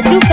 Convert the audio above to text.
Baju